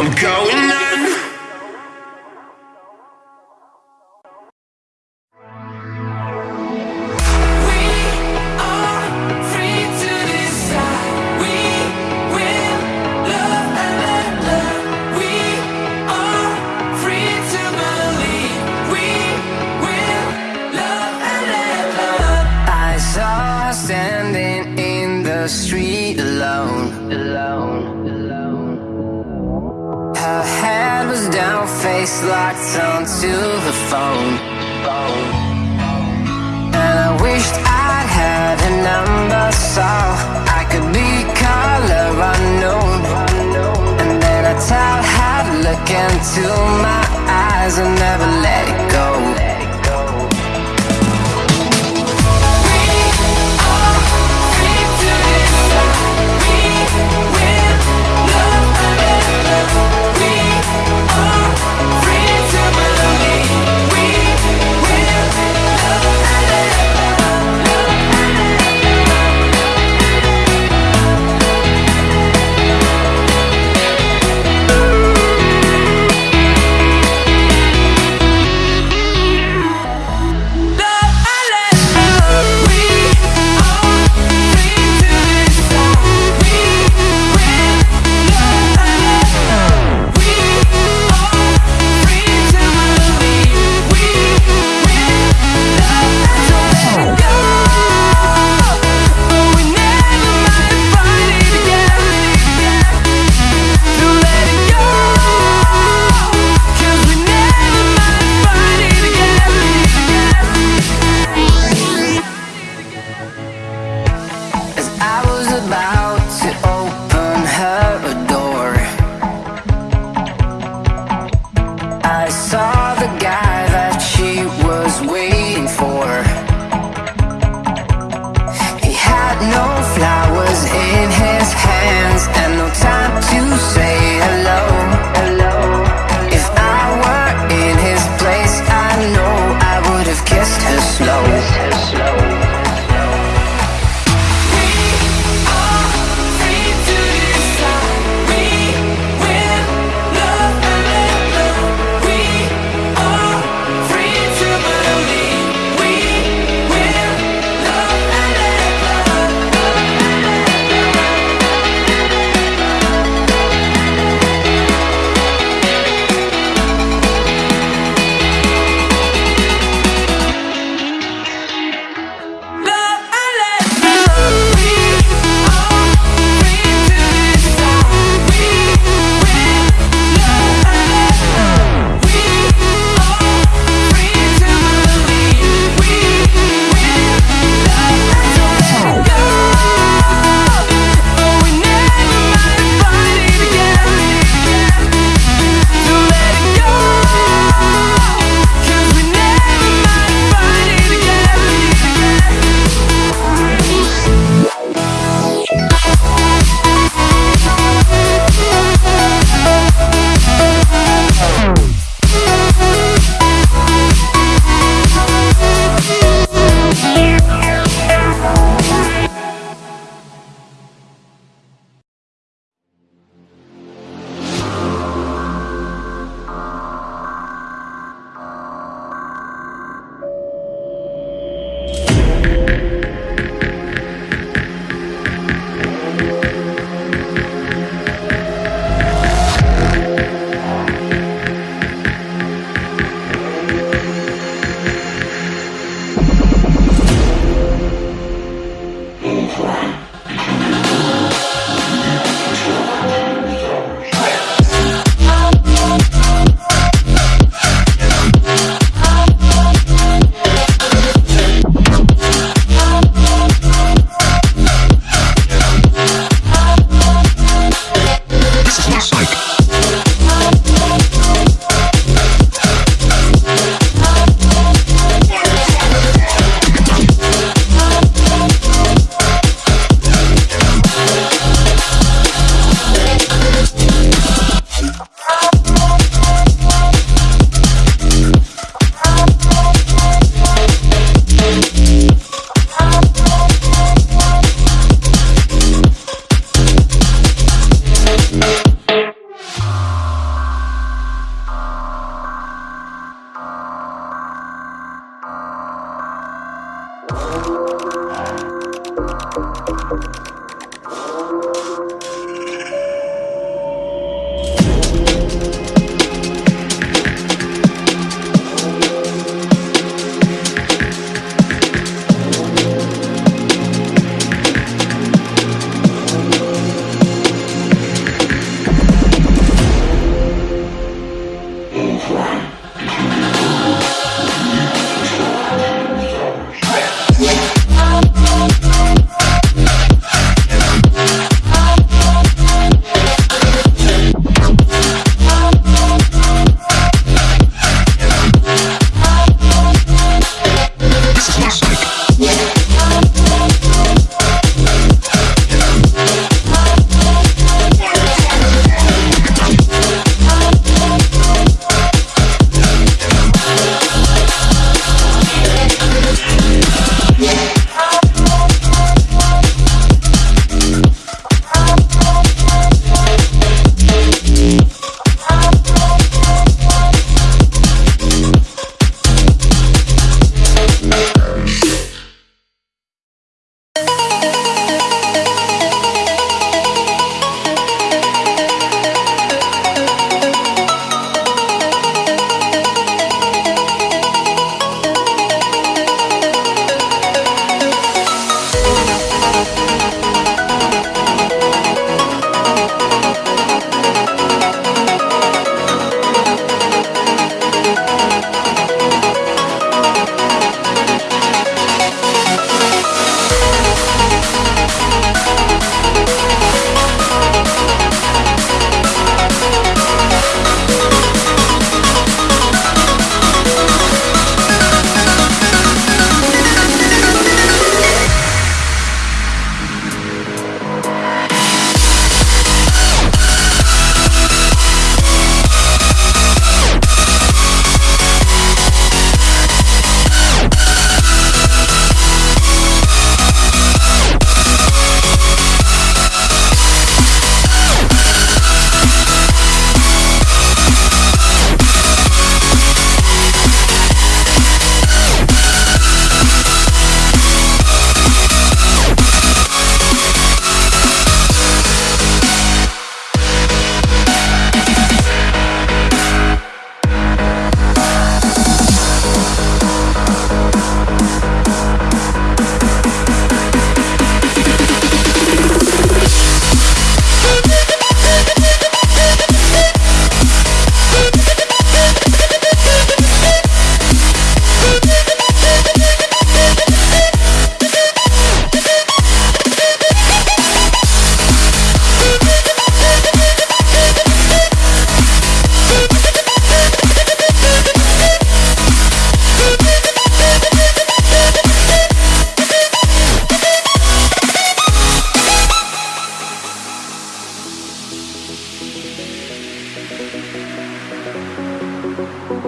I'm going. for He had no flowers in his hands And no time to say hello. Música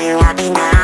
you happy now?